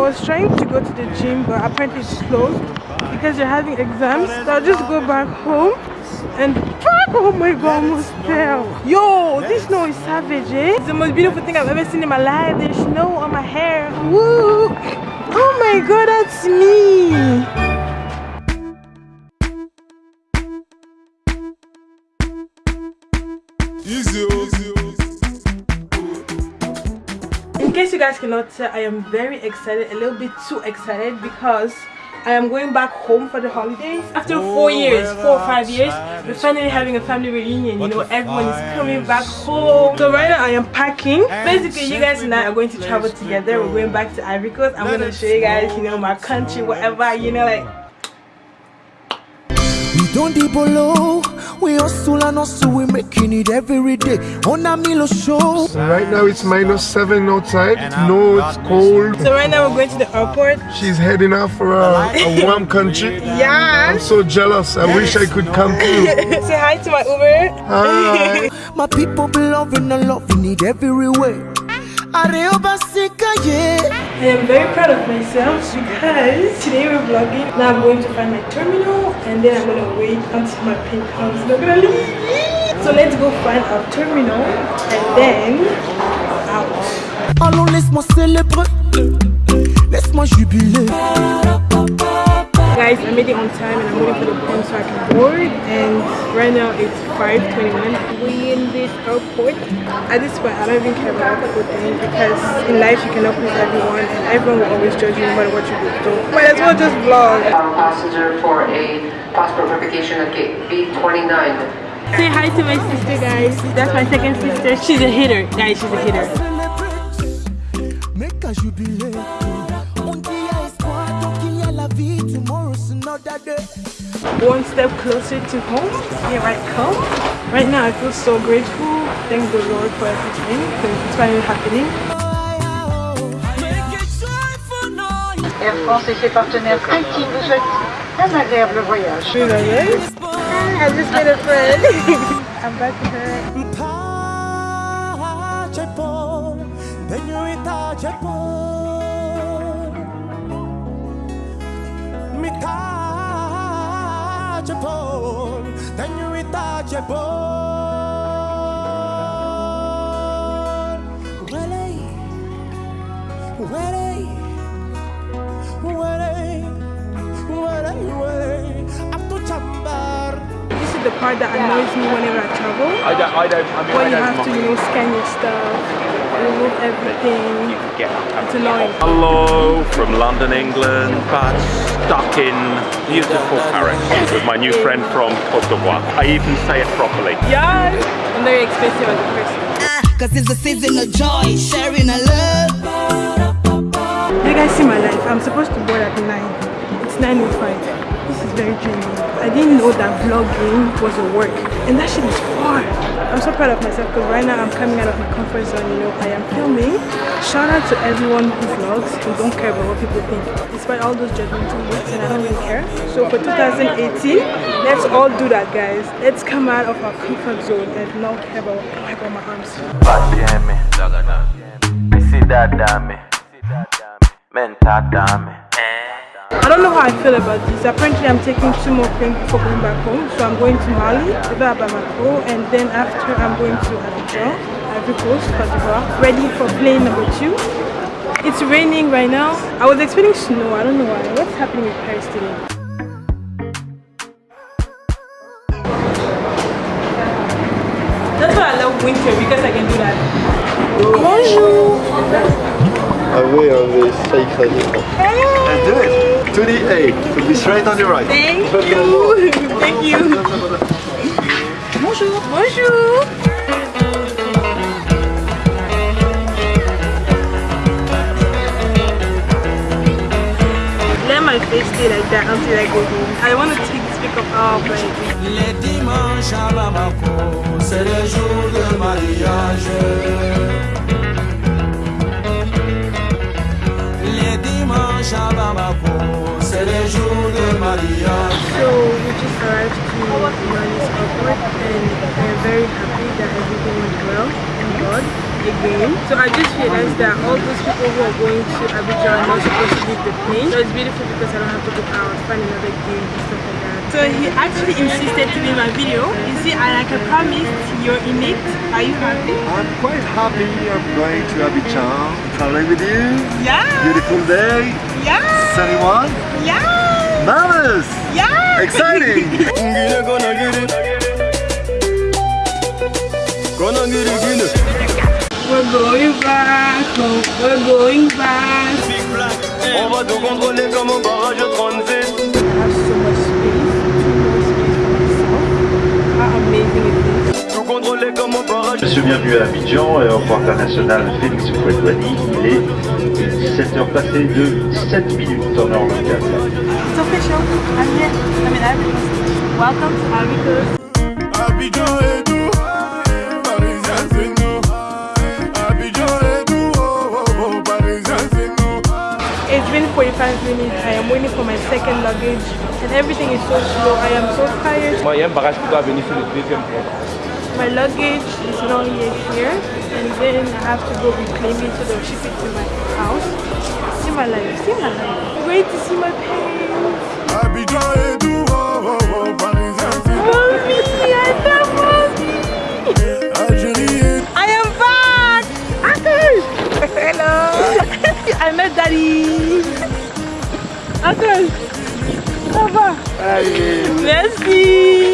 was trying to go to the gym, but apparently it's closed because they're having exams. So I'll just go back home and fuck! Oh my god, almost fell. Yo, this snow is savage, eh? It's the most beautiful thing I've ever seen in my life. There's snow on my hair. Woo! Oh my god, that's me. Case you guys cannot tell, I am very excited, a little bit too excited because I am going back home for the holidays. After four years, four or five years, we're finally having a family reunion. You know, everyone is coming back home. So right now I am packing. Basically, you guys and I are going to travel together. We're going back to Ivory Coast. I'm going to show you guys, you know, my country, whatever, you know, like we don't deep below. We hustle and hustle, we making it every day. On a Milo show. Right now it's minus seven outside. No, it's cold. So right now we're going to the airport. She's heading out for uh, a, a warm country. Yeah. I'm so jealous. I wish I could come too. Say hi to my Uber. Hi. My people be loving and loving it everywhere. I am very proud of myself because today we're vlogging. Now I'm going to find my terminal and then I'm going to wait until my pin comes. Not gonna leave. So let's go find our terminal and then out. Allons, laisse-moi célébrer, laisse-moi jubiler. Guys, I made it on time and I'm waiting for the plane so I can board and right now it's 5.21. We in. At this point, I don't even care about what people think because in life you cannot please everyone and everyone will always judge you no matter what you do. So might as well just vlog. Our passenger for a passport verification at gate B29. Say hi to my sister guys. That's my second sister. She's a hitter. Guys, she's a hitter. Make a jubilee. On dit y a espoir, tant qu'il y a la vie, tomorrow's another day. One step closer to home. Here I come. Right now I feel so grateful. Thank the Lord for everything because it's finally happening. Air France et ses partenaires intimes vous souhaitent un agréable voyage. I just made a friend. I'm back to her. This is the part that annoys me whenever I travel. I don't, I don't, I mean, When I you don't have to, you know, scan your stuff, remove everything. You can get It's annoying. Hello from London, England, but stuck in beautiful Paris with my new friend from Cote d'Ivoire. I even say it properly. Yes! I'm very expensive as a person. Ah, Cause it's a season of joy, sharing a know that vlogging was a work. And that shit is far. I'm so proud of myself because right now I'm coming out of my comfort zone, you know. I am filming. Shout out to everyone who vlogs who don't care about what people think. Despite all those judgmental looks and I don't really care. So for 2018, let's all do that guys. Let's come out of our comfort zone and not care about what I got my arms. Mental damn me. I don't know how I feel about this. Apparently, I'm taking two more planes before going back home. So I'm going to Mali, Iba Bamako, and then after I'm going to Abidjan, Ivory Coast, Cote d'Ivoire, ready for plane number two. It's raining right now. I was expecting snow. I don't know why. What's happening with Paris today? That's why I love winter because I can do that. Bonjour. Ah oui, on va essayer ça And do it. To the A. To be straight on your right. Thank you. Thank you. Bonjour. Bonjour. Let my face stay like that until I go home. I want to take this pickup off like Les dimanches à Bamako, c'est le jour de mariage. Les dimanches à Bamako, c'est de. So we just arrived to Manis Airport and I'm very happy that everything went well. Thank God. Again. So I just realized that all those people who are going to Abidjan are not supposed to leave the plane. So it's beautiful because I don't have to go out, find another gate and stuff like that. So he actually insisted to be in my video. You see, and like I promised, you're in it. Are you happy? I'm quite happy. I'm going to Abidjan, traveling with you. Yeah. Beautiful day, Yeah. sunny one. Yeah. Marvelous! Yeah. Exciting! going back. oh, We're going back. On va tout contrôler comme au barrage 36 I have so much space. Too much space for myself. How amazing it is. Tout contrôler comme au barrage Je suis bienvenu à Abidjan, aéroport international Félix Houphouët-Boigny. Il est 17h passées de 17 minutes en heure locale. It's official. I'm here. I'm in Ivory Coast. Welcome to Ivory It's 45 minutes. I am waiting for my second luggage and everything is so slow. I am so tired. Moi, il y a un barrage qui doit venir sur le deuxième pont. My luggage is not yet here and then I have to go reclaim it so they'll ship it to my house. See my life. See my life. Wait to see my pants. Abidjan et tout, oh, oh, oh, Parisien c'est nous. Mommy, I love mommy. Algérie et I am back! Hello! I met daddy! Allez. Au Merci.